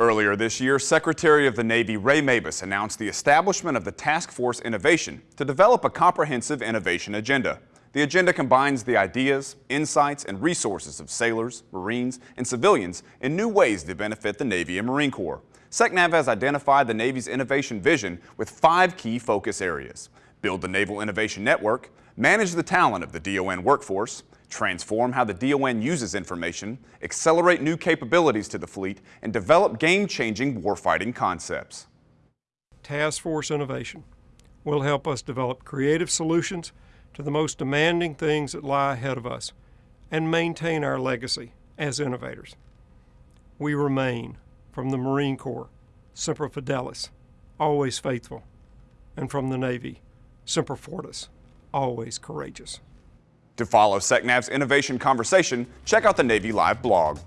Earlier this year, Secretary of the Navy Ray Mabus announced the establishment of the Task Force Innovation to develop a comprehensive innovation agenda. The agenda combines the ideas, insights, and resources of sailors, Marines, and civilians in new ways to benefit the Navy and Marine Corps. SecNav has identified the Navy's innovation vision with five key focus areas. Build the Naval Innovation Network, manage the talent of the DON workforce, transform how the DON uses information, accelerate new capabilities to the fleet, and develop game-changing warfighting concepts. Task Force Innovation will help us develop creative solutions to the most demanding things that lie ahead of us and maintain our legacy as innovators. We remain, from the Marine Corps, Semper Fidelis, always faithful, and from the Navy, Semper Fortis, always courageous. To follow SecNav's innovation conversation, check out the Navy Live blog.